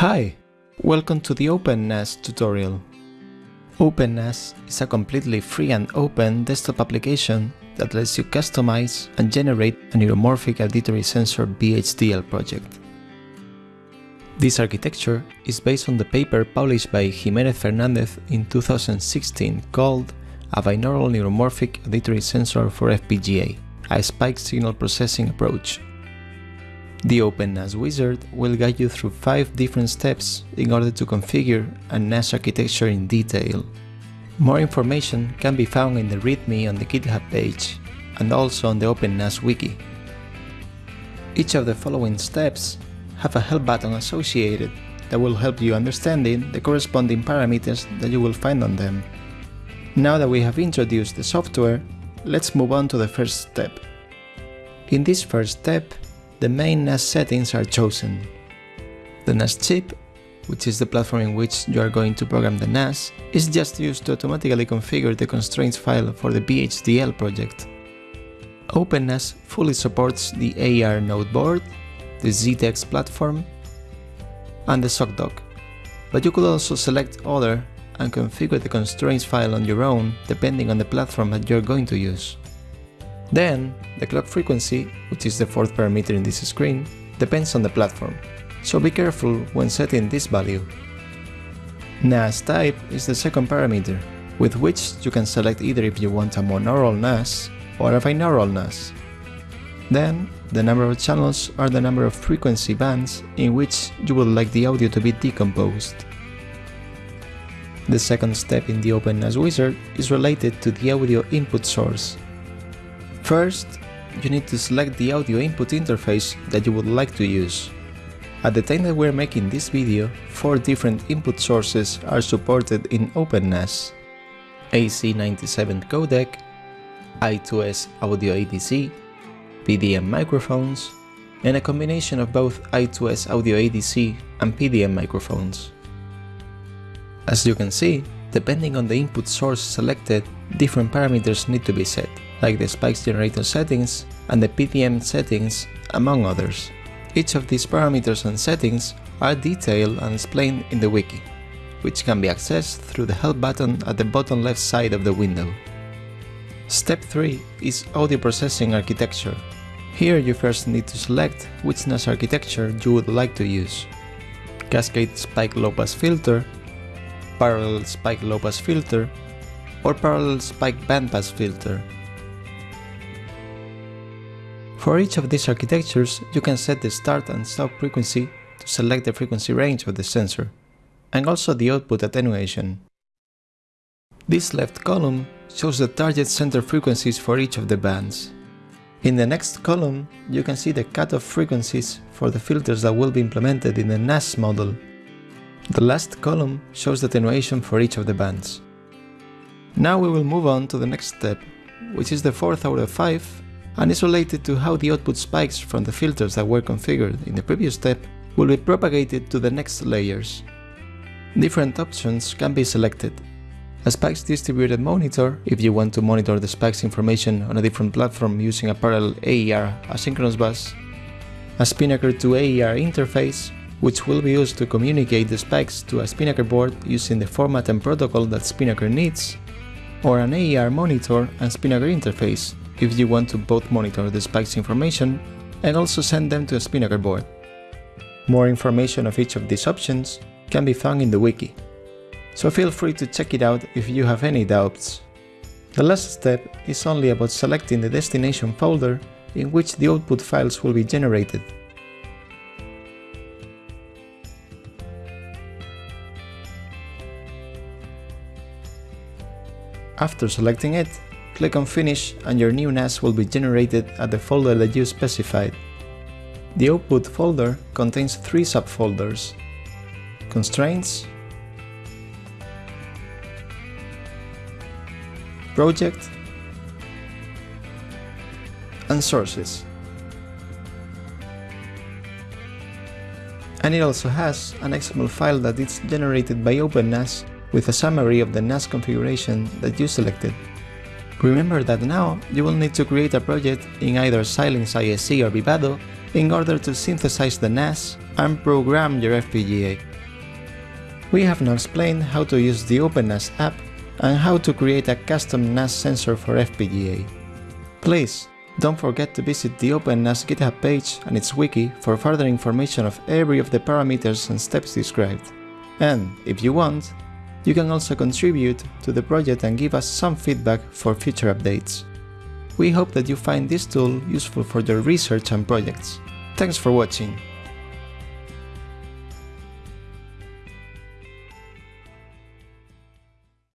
Hi! Welcome to the OpenNAS tutorial. OpenNAS is a completely free and open desktop application that lets you customize and generate a neuromorphic auditory sensor VHDL project. This architecture is based on the paper published by Jimenez Fernandez in 2016 called A Binaural Neuromorphic Auditory Sensor for FPGA, a spike signal processing approach the OpenNAS wizard will guide you through 5 different steps in order to configure a NAS architecture in detail. More information can be found in the README on the GitHub page and also on the OpenNAS wiki. Each of the following steps have a help button associated that will help you understanding the corresponding parameters that you will find on them. Now that we have introduced the software, let's move on to the first step. In this first step, the main NAS settings are chosen. The NAS chip, which is the platform in which you are going to program the NAS, is just used to automatically configure the constraints file for the VHDL project. OpenNAS fully supports the AER node board, the ZTEX platform, and the SockDock, but you could also select other and configure the constraints file on your own depending on the platform that you're going to use. Then, the clock frequency, which is the fourth parameter in this screen, depends on the platform, so be careful when setting this value. NAS type is the second parameter, with which you can select either if you want a monaural NAS or a binaural NAS. Then, the number of channels are the number of frequency bands in which you would like the audio to be decomposed. The second step in the OpenNAS wizard is related to the audio input source, First, you need to select the audio input interface that you would like to use. At the time that we're making this video, four different input sources are supported in OpenNAS. AC97 codec, I2S audio ADC, PDM microphones, and a combination of both I2S audio ADC and PDM microphones. As you can see, depending on the input source selected, different parameters need to be set like the spikes generator settings and the PDM settings, among others. Each of these parameters and settings are detailed and explained in the wiki, which can be accessed through the help button at the bottom left side of the window. Step 3 is audio processing architecture. Here you first need to select which NAS architecture you would like to use. Cascade spike low pass filter, parallel spike low pass filter, or parallel spike bandpass filter for each of these architectures, you can set the start and stop frequency to select the frequency range of the sensor, and also the output attenuation. This left column shows the target center frequencies for each of the bands. In the next column, you can see the cutoff frequencies for the filters that will be implemented in the NAS model. The last column shows the attenuation for each of the bands. Now we will move on to the next step, which is the fourth out of 5 and is related to how the output spikes from the filters that were configured in the previous step will be propagated to the next layers. Different options can be selected. A spikes distributed monitor, if you want to monitor the spikes information on a different platform using a parallel AER asynchronous bus. A SpiNNaker to AER interface, which will be used to communicate the spikes to a SpiNNaker board using the format and protocol that SpiNNaker needs, or an AER monitor and Spinnaker interface, if you want to both monitor the spikes information and also send them to a SpiNNaker board. More information of each of these options can be found in the wiki, so feel free to check it out if you have any doubts. The last step is only about selecting the destination folder in which the output files will be generated. After selecting it, Click on Finish and your new NAS will be generated at the folder that you specified. The output folder contains three subfolders Constraints, Project, and Sources. And it also has an XML file that is generated by OpenNAS with a summary of the NAS configuration that you selected. Remember that now you will need to create a project in either Xilinx ISE or Vivado in order to synthesize the NAS and program your FPGA. We have now explained how to use the OpenNAS app and how to create a custom NAS sensor for FPGA. Please, don't forget to visit the OpenNAS GitHub page and its wiki for further information of every of the parameters and steps described. And, if you want, you can also contribute to the project and give us some feedback for future updates. We hope that you find this tool useful for your research and projects. Thanks for watching!